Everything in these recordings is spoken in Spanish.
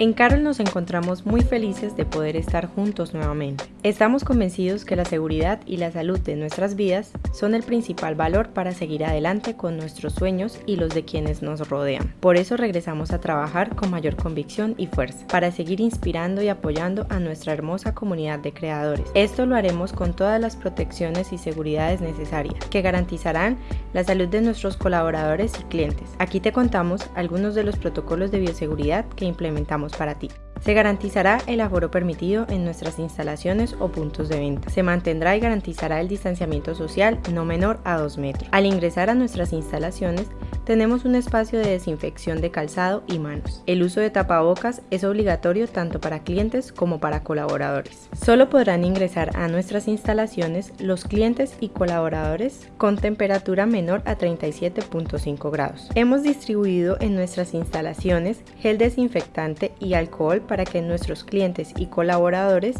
En Carol nos encontramos muy felices de poder estar juntos nuevamente. Estamos convencidos que la seguridad y la salud de nuestras vidas son el principal valor para seguir adelante con nuestros sueños y los de quienes nos rodean. Por eso regresamos a trabajar con mayor convicción y fuerza, para seguir inspirando y apoyando a nuestra hermosa comunidad de creadores. Esto lo haremos con todas las protecciones y seguridades necesarias, que garantizarán la salud de nuestros colaboradores y clientes. Aquí te contamos algunos de los protocolos de bioseguridad que implementamos para ti. Se garantizará el aforo permitido en nuestras instalaciones o puntos de venta. Se mantendrá y garantizará el distanciamiento social no menor a 2 metros. Al ingresar a nuestras instalaciones, tenemos un espacio de desinfección de calzado y manos. El uso de tapabocas es obligatorio tanto para clientes como para colaboradores. Solo podrán ingresar a nuestras instalaciones los clientes y colaboradores con temperatura menor a 37.5 grados. Hemos distribuido en nuestras instalaciones gel desinfectante y alcohol para que nuestros clientes y colaboradores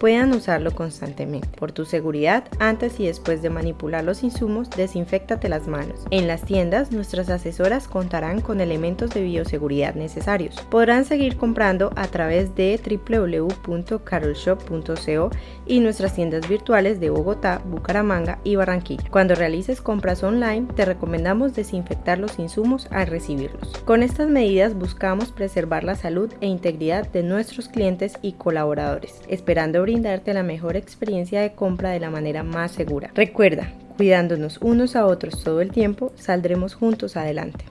puedan usarlo constantemente. Por tu seguridad, antes y después de manipular los insumos, desinfectate las manos. En las tiendas, nuestras asesoras contarán con elementos de bioseguridad necesarios. Podrán seguir comprando a través de www.carolshop.co y nuestras tiendas virtuales de Bogotá, Bucaramanga y Barranquilla. Cuando realices compras online, te recomendamos desinfectar los insumos al recibirlos. Con estas medidas buscamos preservar la salud e integridad de nuestros clientes y colaboradores, esperando brindarte la mejor experiencia de compra de la manera más segura. Recuerda, cuidándonos unos a otros todo el tiempo, saldremos juntos adelante.